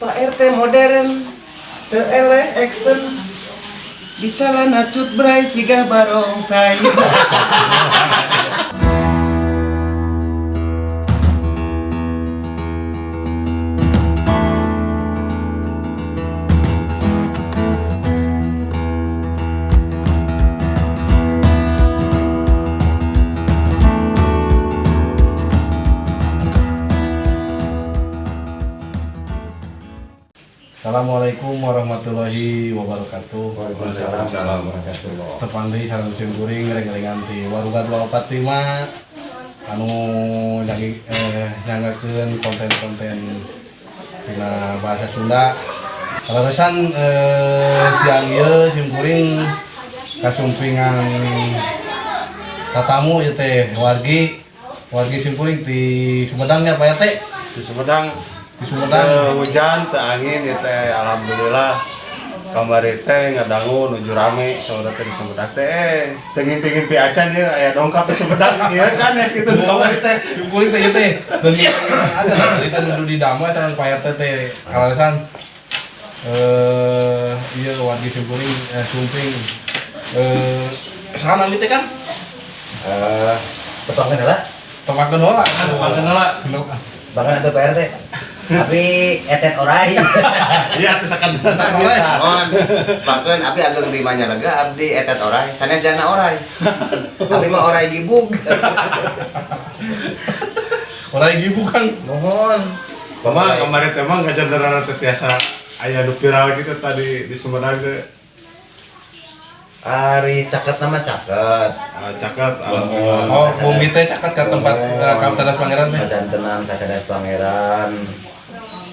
Pak RT modern eleh action Di calana cut bray ciga barongsai Assalamualaikum warahmatullahi wabarakatuh. Waalaikumsalam warahmatullahi Tepang deui sareng musim kuring reng-rengan ti Waruga 245 anu nyagi eh nyanggakeun konten-konten dina bahasa Sunda. Kalaresan eh siang ieu sim kuring kasumpingan tatamu ieu teh wargi wargi sim kuring di Sumedangnya Pak ya? Di Sumedang Di Sumedang. Hujan teu angin ya teh alhamdulillah. Kamari teh ngadangu nuju rame saudara teh di Sumedang teh eh teu ngimpi-ngimpi acan ya aya dongkap di Sumedang ieu sanes gitu kamari teh. kuring teh teh. Dan ada lah dari teh nuju di damai tangan Pak RT teh. Kalaresan eh iya wargi sim kuring eh sumping eh sana teh kan? Eh, petongnya adalah tempat genola Panggil heula bahkan itu PRT tapi etet orai. Iya Oleh. kita Mohon, bahkan abdi ageng di mana lega abdi etet orai, sanes jana orai. Abdi mah orai gibug. orang ibu kan mohon. Mama kamari teh mah ngajandaran setiasa aya nu viral gitu tadi di Sumedang teh. Ari caket nama caket. Ah, caket. Alhamdulillah oh bumi teh cakat ke tempat Kapten Pangeran teh. Kajantenan kacadas pangeran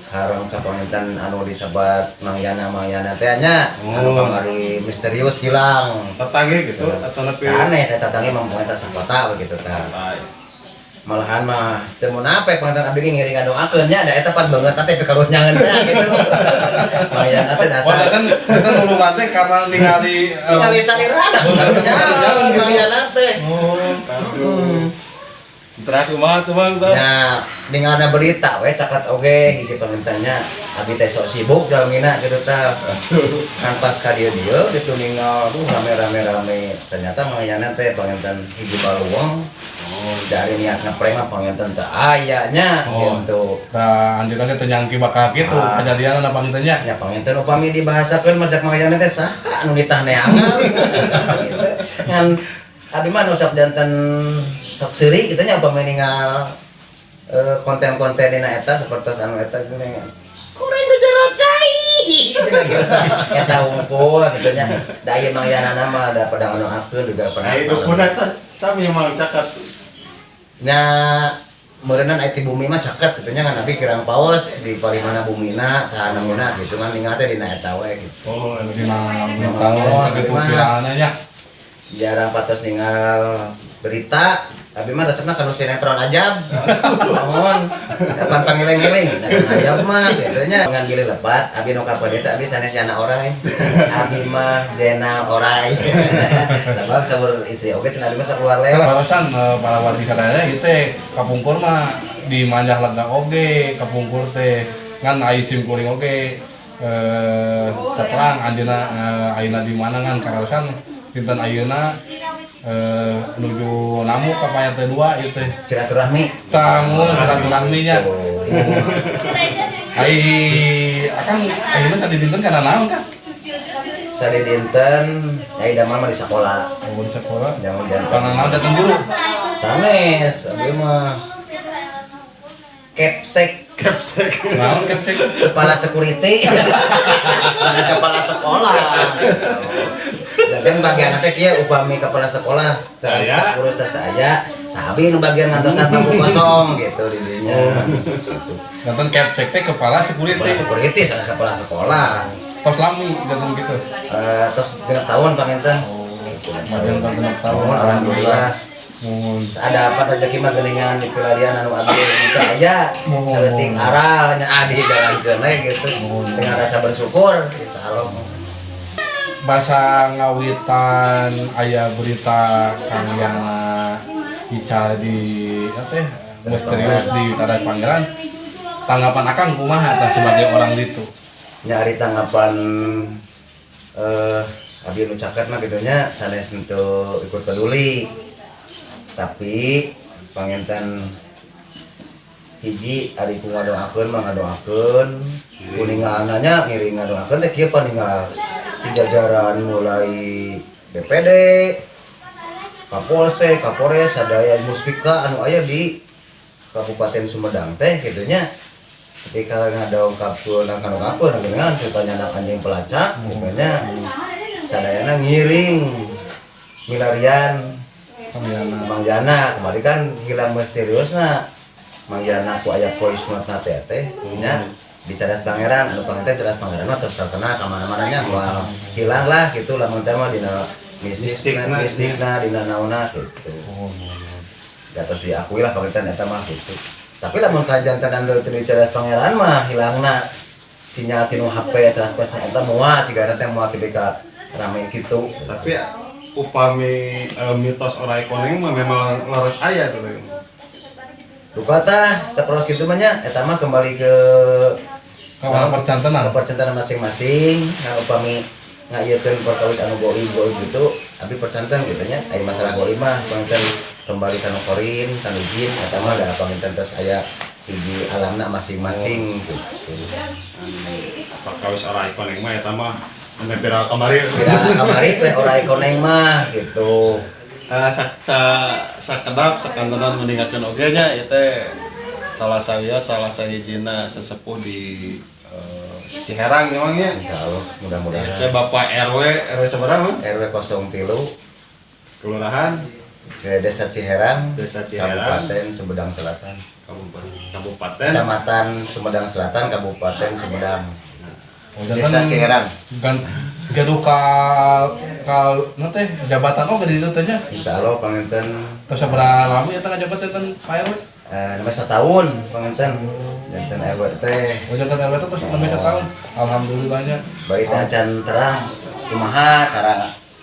Harang kapangitan anu disebat Mangyana Mangyana teh nya anu Oh. kamari misterius hilang. Tetangga gitu atau nepi? Aneh saya tatangi mempunyai sakota begitu tah. Malahan mah teu mun apa pangeran abdi ge ngiringan doakeun nya da eta pan banget teh kalau nyangen teh gitu. Mangyana teh oh dasar kan kita nulungan teh karena ningali eh, Tinggal salirana, bukan gimana teh. Terus kumaha tuh Bang tuh? Nah, dengan ada berita, we cakat oge, hiji pengentanya, abi teh sok sibuk jalmina gitu tah. Kan pas ka dieu dieu gitu ninggal, tuh rame rame rame. Ternyata mangayana teh pengenten hiji baluang. Oh, dari niat ngeprank mah pengenten teh ayanya Oh. gitu. Nah, anjir teh tenyangki bakal gitu Ah. kejadian apa gitu nya Ya pengenten upami dibahasakeun majak mangayana teh saha anu ditah neangan. Gitu. Ngan abi mah nu sok janten sok seuri kitu nya upami ninggal eh, konten-konten dina eta seperti anu eta gini. Kurang ngejar cai. Eta unggul gitu nya. Da ieu mangyana mah da pada anu akeun juga pernah. Nah, dukun eta sami mang cakat. nya meureunna aya ti bumi mah caket gitu nya ngan abi kirang paus di palimana bumina saha namuna gitu kan ningal teh dina eta we gitu. oh dina tahu gitu pirananya nya jarang patos ninggal berita tapi mah resepna kanu sinetron aja. Mohon kapan pangileng-ileng nah aja mah gitu nya dengan gili lepat abi nu ka pedeta abi sanes anak orai. Abi mah jenal orai. Sabab sabur istri oke cenah abi mah sakeluar lewat. Barusan eh, para warga sadaya itu teh kapungkur mah di manjah lega oge kapungkur teh. Ngan ai sim kuring oge eh terang andina eh, ayeuna di mana ngan karaosan dinten ayeuna eh nuju namu teh dua ieu teh. Silaturahmi. Tamu silaturahmi nya ai akan ayeuna sadi dinten kana naon kan sari dinten ai damel mah di sekolah. Oh di sekolah. Jangan jangan kana naon datang guru sanes abi mah. Kepsek. Kepsek. naon kepsek? Kepala security Bukan kepala sekolah dan kan bagian nanti kia upami kepala sekolah Saya. urus saya. Tapi nu bagian ngantosan bangku kosong gitu di dinya datang kepsek teh kepala security. Kepala security saya kepala sekolah. Tos lami datang gitu. Eh, terus genap tahun panginten Bagian tahun genep tahun. Tahun alhamdulillah. Mohon. Ada apa rezeki mah geningan di pelarian anu abdi itu aya Mohon. seleting aral nya adi jalan gitu. Dengan rasa bersyukur insyaallah bahasa ngawitan ayah berita kang yang bicara di apa ya, misterius di Tadas Pangeran tanggapan akang kumaha tah sebagai orang itu nyari tanggapan eh abi nu caket mah gitunya sanes untuk ikut peduli. Tapi panginten hiji ari ku ngadoakeun mah ngadoakeun. Kuningananya ngiri ngadoakeun teh kieu paningal ti jajaran mulai DPD Kapolsek, Kapolres, sadaya muspika anu aya di Kabupaten Sumedang teh gitunya ketika ngadong kapul nang kanu kapul nang dengan ceritanya anak anjing pelacak pokoknya sadayana ngiring milarian Mang Jana kemarin kan hilang misterius na Mang Jana ku aya voice note na teh teh nya di Cadas Pangeran anu pangeran Cadas Pangeran mah terus terkenal ke mana-mana nya wah hilang lah gitu lamun teh mah dina mistikna Mistikna. dina naonna gitu di atas diakui lah pangeran eta mah gitu tapi lamun kajantan anu teu di Cadas Pangeran mah hilangna sinyal tinu HP 100% eta moal ciga teh moal ti ka rame gitu tapi ya, upami eh, mitos orang koneng mah memang laras aya tuh. Duka tah saperos kitu mah nya eta mah kembali ke kalau percantenan percentan masing-masing. Nah upami ngayekeun perkawis anu goi goi gitu. Tapi percantan gitu nya aya masalah goi mah panginten kembali kanu korin kanu jin eta mah da panginten terus aya hiji alamna masing-masing gitu. Apa kawis orang koneng mah eta mah? Anu viral kemarin. Tidak kamari teh ora koneng mah gitu. Eh, sa, sa, sakedap sakantenan meningkatkan oge nya teh salah saya salah saya jina sesepuh di eh, Ciherang emangnya Insya Allah mudah-mudahan. Teh Bapak RW RW seberang RW 03 kelurahan? Ke Desa Ciherang Desa Ciherang. Kabupaten Sumedang Selatan. Kabupaten Kabupaten? Kecamatan Sumedang Selatan Kabupaten Sumedang. Desa Ciherang. kan gaduh ka ka nanti jabatan oh di ditu teh nya Insya Allah panginten terus seberapa lama ya tengah jabatan kan Pak RW nama setahun panginten jantan RW teh. Oh jabatan RW itu terus sampai setahun. Alhamdulillahnya. Baik teh acan terang. Kumaha cara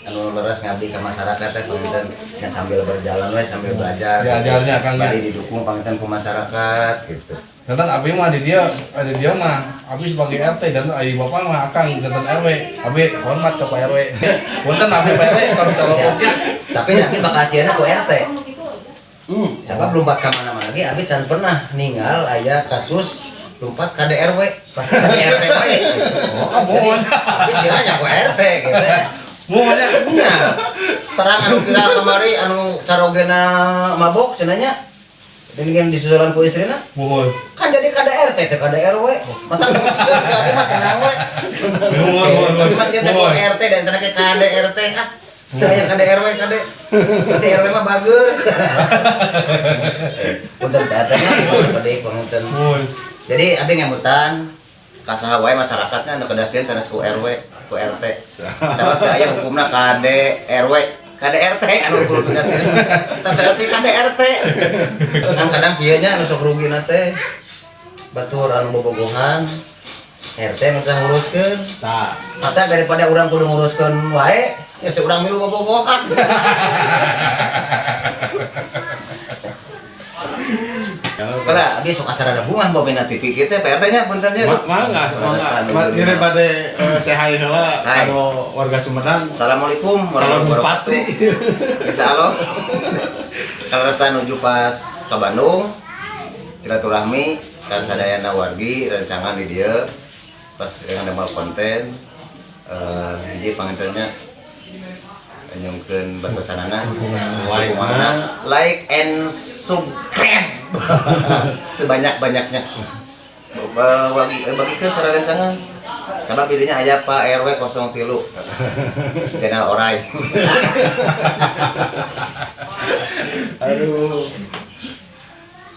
anu leres ngabdi ke masyarakat teh panginten nya sambil berjalan we sambil belajar. Diajarnya, Kang, ya. bari didukung panginten ke masyarakat gitu. Dan abi mah di dia ada dia mah abi sebagai RT dan ayi bapak mah akang jantan RW abi hormat ke Pak RW punten abi Pak RW kalau ya tapi yakin bakasiannya ku RT hmm. Coba lompat ke mana-mana lagi, Abi can pernah ninggal ayah kasus lompat ke DRW, pas ke RT bae. oh mohon Abi siranya ku RT gitu. mohon ya Nya, terang anu viral kemari anu carogena mabok cenanya. Dan yang disusulan ku istrina mohon kan jadi KDRT teh KDRW. Mata jadi mah tenang we. mohon mohon Tapi masih ada RT dan tenang ke KDRT ah. Teu aya KDRW KD. Nanti RW mah. Punten teh teh pada pengunten. Jadi abi ngamutan kasaha wae masyarakatnya anu kedasian sanes ku RW, ku RT. Camat teh aya hukumna KD RW, KDRT anu kudu kedasian. Tak RT KDRT. Kan kadang kieu nya anu sok rugina teh batur anu bobogohan RT nu teh nguruskeun. Tah. Mata daripada urang kudu nguruskeun wae, ya si urang milu bobogohan. Kalau Kalau abi sok asar ada bunga mau bina TV kita PRT nya. Ma- mangga, mangga. Ini pada eh, sehai heula Hai. kanu warga Sumedang Assalamualaikum calon warahmatullahi bupati. Allah. Kalau rasa nuju pas ke Bandung, silaturahmi kan sadayana wargi rancangan di dia pas yang ada konten eh hiji pangantennya nyungkeun berpesanana Like mana like and subscribe. Sebanyak-banyaknya. Ba- bagi eh, bagikan para rancangan. Coba pilihnya ayah Pak RW 03 channel orai. Aduh.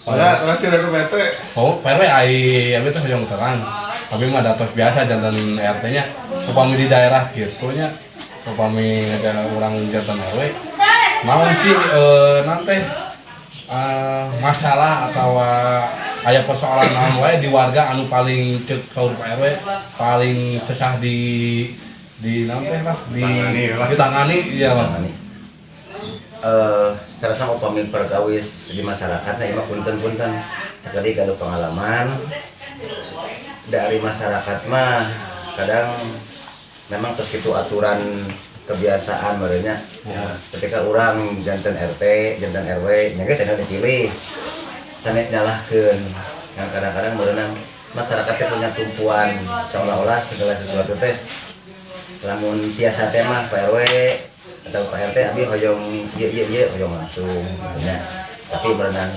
Mana terakhir itu PT oh Pak RW ayi abi tuh yang terang. Tapi mah datos biasa jantan RT nya upami di daerah gitu nya upami ada orang jantan RW mau sih eh, nanti eh, masalah atau aya persoalan naon wae di warga anu paling cek kaur RW paling sesah di di naon teh lah di Tangani lah. ditangani iya Bang. Ini. Eh, saya rasa upami perkawis di masyarakatnya emang punten-punten sekali kalau pengalaman dari masyarakat mah kadang memang terus itu aturan kebiasaan merenya ketika orang jantan RT jantan RW nyangka tidak dipilih. Sanes nyalahkeun. Yang kadang-kadang merenang masyarakat punya tumpuan seolah-olah segala sesuatu teh. Lamun biasa teh mah Pak RW atau Pak RT abi hoyong iya iya iya hoyong langsung nya. tapi berenang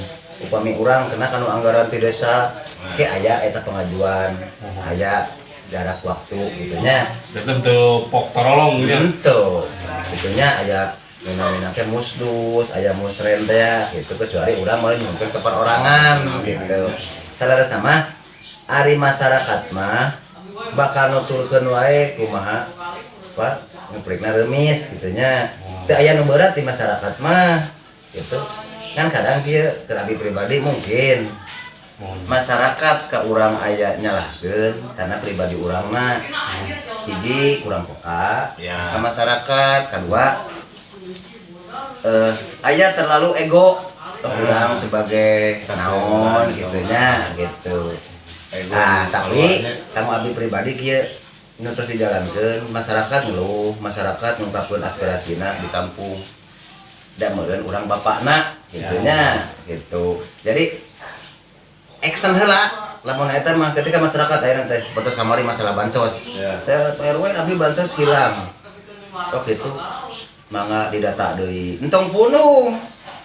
upami urang kena kanu anggaran di desa ke aya eta pengajuan aya jarak waktu gitu nya dan tentu pok terolong ya Gitu. Itunya aya teh musdus, aya musren teh ya, gitu kecuali urang mulai mungkin ke perorangan gitu. Salah sama ari masyarakat mah bakal nuturkeun wae kumaha apa nguprikna remis gitu nya. Teu aya nu berat di masyarakat mah gitu. Kan kadang dia kerabi pribadi mungkin masyarakat ke urang aya nyalahkeun karena pribadi urang mah. Hiji kurang peka. Ya. ke masyarakat kedua eh aya terlalu ego ke urang sebagai naon gitunya gitu. Nah tapi kamu abdi pribadi kieu nu terus dijalankeun masyarakat ngeluh masyarakat ngungkapkeun aspirasina ditampung dan meureun urang bapakna gitunya gitu. Jadi action heula. Lamun eta mah ketika masyarakat aya teh seperti kamari masalah bansos. Ya. teh RW bansos hilang. Oh gitu. Mangga didata deui. Entong punuh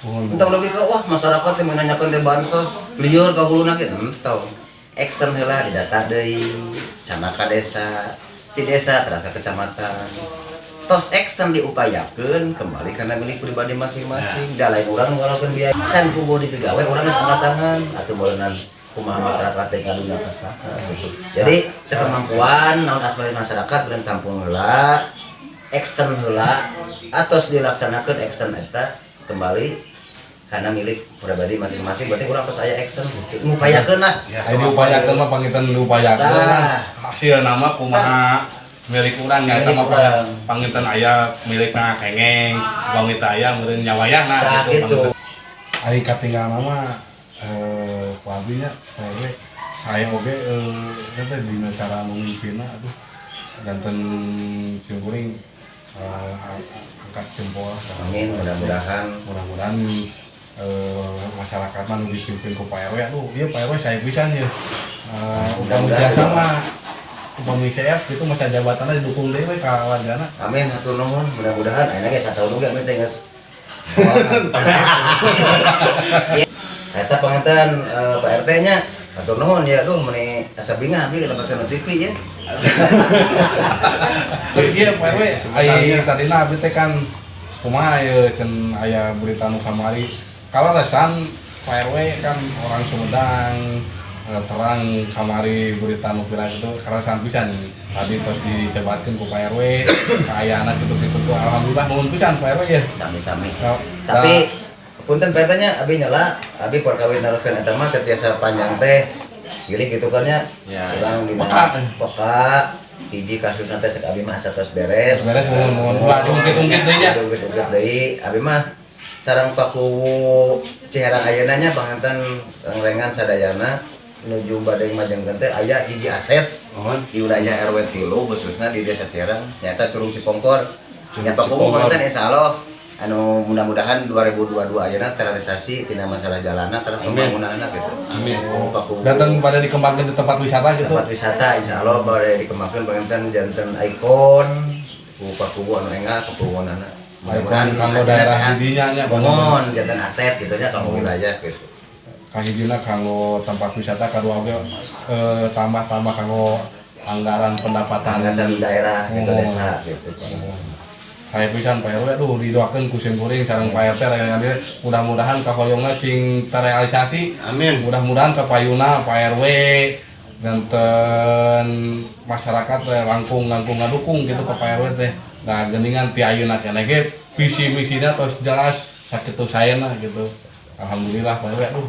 entong logika wah masyarakat yang menanyakan teh bansos. Lieur ka huluna ge entong. Action heula didata deui. Cana ka desa. Di desa terus ke kecamatan tos action diupayakeun kembali karena milik pribadi masing-masing da lain urang ngalakeun biaya can kubu di gawe urang geus angkat tangan atuh meureunnan kumaha masyarakat ngaduna kasaka gitu. Jadi sekemampuan naon aspirasi masyarakat urang tampung heula action heula atos dilaksanakeun action eta kembali karena milik pribadi masing-masing berarti urang tos aya action gitu. ngupayakeun lah saya diupayakan mah pangitan diupayakan Tah. hasil nama kumaha milik urang ya sama urang. pangitan ayah milikna kengeng. Bangita ayah meureun nyawayahna Tah, gitu. Ari katinggal nama eh kuabinya saya saya oge eh eta dina cara memimpinna aduh. Ganten simkuring eh, angkat jempol amin mudah-mudahan. Mudah-mudahan eh, masyarakat mah dipimpin ku Pak RW aduh iya Pak RW saya pisan ya. Uh, upami Mudah-mudahan. biasa mah upami CF itu masa jabatannya didukung dewe ka wargana amin hatur nuhun mudah-mudahan. Ayeuna ge satahun oge amin teh geus Eta pengantin eh, Pak RT nya Atur nuhun ya, duh meni asa bingah abi dapatkan TV ya. iya Pak RW ai tadina abdi teh kan kumaha ya cen aya berita nu kamari kalau resan Pak RW kan orang Sumedang terang kamari berita nu viral itu karena san pisan tadi terus dicebatkeun ku Pak RW kayak anak gitu-gitu tuh alhamdulillah nuhun pisan Pak RW ya Sami-sami. Nah, Tapi punten Pak RT nya abi nyala, abi perkawin narukeun eta mah ketiasa panjang teh. Gilih gitu kan. Ya. Urang dina Peka. peka hiji kasus nanti cek abi mah tos beres. beres mohon mohon ulah diungkit-ungkit deui nya Ungkit-ungkit deui. Abi mah sarang paku Ciherang ayeuna nya panganten rengan sadayana menuju badai majengkeun teh aya hiji aset. Mohon. di wilayah RW tilu khususnya di desa Cireng nyata Curug Cipongkor. Nyata Cipongkor. konten insya Allah. Anu mudah-mudahan 2022 ayeuna terrealisasi tina masalah jalanan terus pembangunan anak gitu. Amin. Oh datang pada dikembangkan di tempat wisata gitu. Tempat wisata insya Allah boleh dikembangkan pengantin jantan ikon. Ku paku anu enggak anak. Ikon kanggo daerah didinya nya bangun jantan aset gitu nya kamu wilayah gitu kahijina kanggo tempat wisata kadua oge eh, tambah-tambah kanggo anggaran pendapatan. Angkatan daerah gitu Oh. desa gitu. Saya pisan Pak RW aduh didoakeun ku simkuring sareng Pak RT raya dia mudah-mudahan kahoyongna sing terrealisasi Amin. mudah-mudahan ke payuna Pak RW ganten masyarakat teh langkung langkung ngadukung gitu ke Pak RW teh. Nah geningan ti ayeuna keneh ge visi misinya terus jelas sakitu sayana gitu. Alhamdulillah Pak RW aduh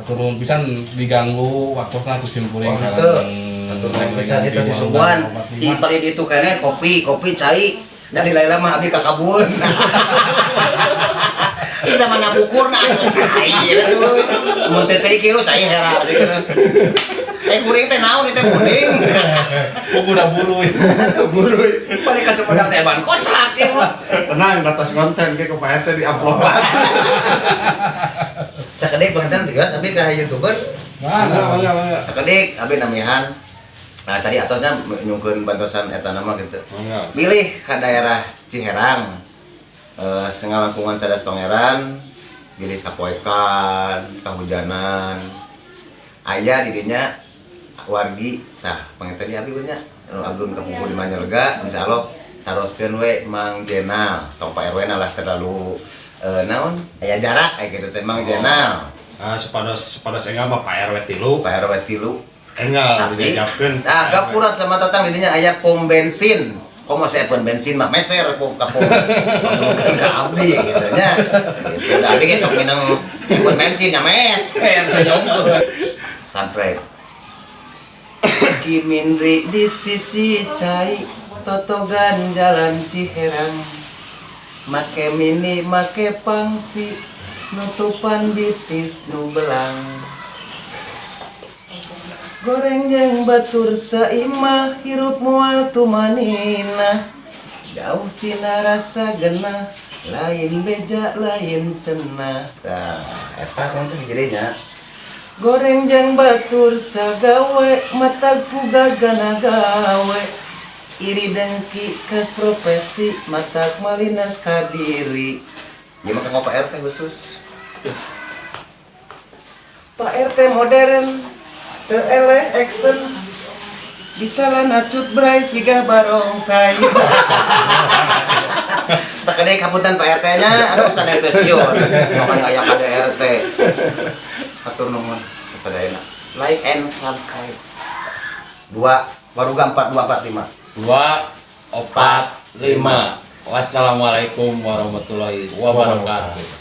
atur nuhun pisan diganggu waktunya ku simkuring Oh, itu. bisa itu disuguhan di paling itu kayaknya kopi kopi cai. Dari laila mah abi kakabun. Kita mana bukur nah cai gitu mun teh cai kieu cai hera gitu. Teh kuring teh naon teh kuning. Udah buru itu. buru balik ke Sumedang teh ban kocak ya. Tenang batas konten ke kepaet di upload Cakadek pengantin tegas abi ka youtuber. Sakedik abi namihan nah tadi atosnya nyungkeun bantosan eta nama gitu. Bangga pilih ke daerah Ciherang. Eh setengah lingkungan cadas pangeran. Pilih kapoekan kahujanan ayah didinya wargi. Nah pengen tadi abi banyak. Agung kapungkur di Manyalega insya Allah taroskeun we Mang Jenal. Tong Pak RW nalah terlalu eh naon? Aya jarak kayak gitu teh Mang Jenal. Ah sepados sepados enggak mah Pak RW tilu. Pak RW tilu. Enggak tapi dijajabkeun nah gapura sama tatang didinya aya pom bensin. Kok mau saya pom bensin mah meser pom ka pom. Bukan abdi gitu nya. Gitu da abdi ge sok minang pom bensin nya meser. Nyongkeun sampai Kimindri di sisi cai totogan jalan Ciherang make mini make pangsi nutupan bitis nu belang. Goreng jeung batur saimah hirup mual tumanina jauh tina rasa genah lain beja lain cenah nah eta kan tuh jadinya goreng jeung batur sagawe matag puga gana gawe iri dengki kas profesi matak malinas kadiri. Ya maka ngapa RT khusus. Pak RT modern Teu eleh action Bicara nacut bray ciga barongsai Sakade kaputan Pak RT nya anu sadaya teh sieun makanya aya kada RT atur nuhun sadayana like and subscribe. Dua waruga 4245 dua opat lima. Wassalamualaikum warahmatullahi wabarakatuh